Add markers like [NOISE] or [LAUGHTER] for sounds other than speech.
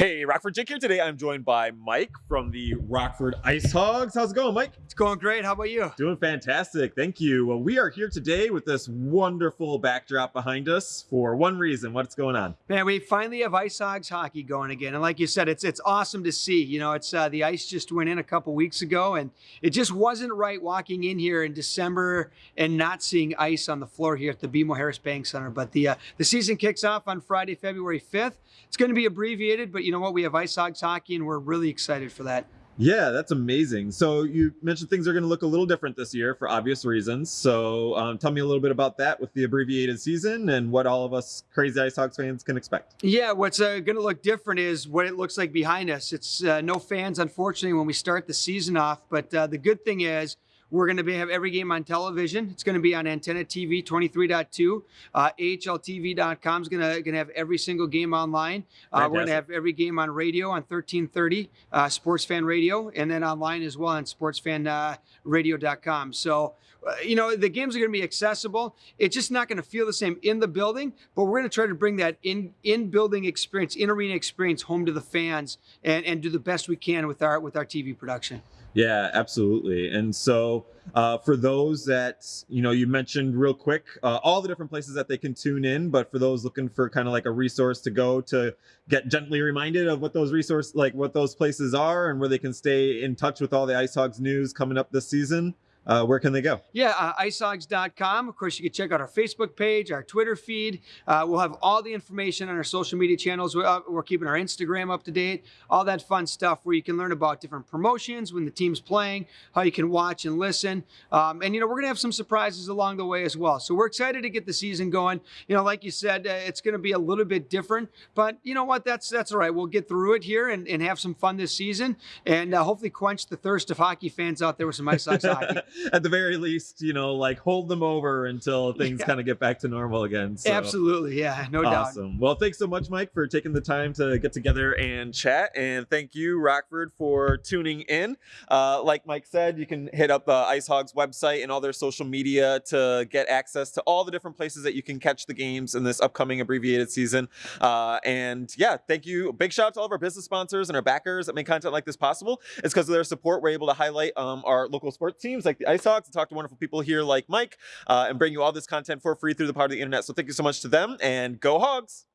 Hey, Rockford Jake here. Today I'm joined by Mike from the Rockford Ice Hogs. How's it going, Mike? It's going great. How about you? Doing fantastic. Thank you. Well, we are here today with this wonderful backdrop behind us for one reason. What's going on? Man, we finally have Ice Hogs hockey going again. And like you said, it's it's awesome to see. You know, it's uh, the ice just went in a couple weeks ago and it just wasn't right walking in here in December and not seeing ice on the floor here at the BMO Harris Bank Center. But the uh, the season kicks off on Friday, February 5th. It's going to be abbreviated, but you know what? We have Ice Hogs hockey, and we're really excited for that. Yeah, that's amazing. So you mentioned things are going to look a little different this year for obvious reasons. So um, tell me a little bit about that with the abbreviated season and what all of us crazy Ice Hogs fans can expect. Yeah, what's uh, going to look different is what it looks like behind us. It's uh, no fans, unfortunately, when we start the season off. But uh, the good thing is we're going to have every game on television. It's going to be on Antenna TV 23.2. Uh, AHLTV.com is going to, going to have every single game online. Uh, we're going to have every game on radio on 1330 uh, Sports Fan Radio, and then online as well on SportsFanRadio.com. Uh, so, uh, you know, the games are going to be accessible. It's just not going to feel the same in the building, but we're going to try to bring that in in building experience, in arena experience home to the fans, and, and do the best we can with our with our TV production. Yeah, absolutely. And so uh, for those that, you know, you mentioned real quick, uh, all the different places that they can tune in, but for those looking for kind of like a resource to go to get gently reminded of what those resource, like what those places are and where they can stay in touch with all the Ice Hogs news coming up this season, uh, where can they go? Yeah, uh, icehogs.com. Of course, you can check out our Facebook page, our Twitter feed. Uh, we'll have all the information on our social media channels. We're, uh, we're, keeping our Instagram up to date, all that fun stuff where you can learn about different promotions when the team's playing, how you can watch and listen. Um, and, you know, we're going to have some surprises along the way as well. So we're excited to get the season going. You know, like you said, uh, it's going to be a little bit different, but you know what? That's that's all right. We'll get through it here and, and have some fun this season and uh, hopefully quench the thirst of hockey fans out there with some Ice hockey. [LAUGHS] [LAUGHS] at the very least, you know, like hold them over until [LAUGHS] things yeah. kind of get back to normal again. So. Absolutely. Yeah, no awesome. doubt. Awesome. Well, thanks so much, Mike, for taking the time to get together and chat. And thank you, Rockford, for tuning in. Uh, like Mike said, you can hit up uh, Ice Hogs website and all their social media to get access to all the different places that you can catch the games in this upcoming abbreviated season. Uh, and yeah, thank you. Big shout out to all of our business sponsors and our backers that make content like this possible. It's because of their support we're able to highlight um, our local sports teams like Ice Hogs to talk to wonderful people here like Mike uh, and bring you all this content for free through the power of the internet. So thank you so much to them and go Hogs!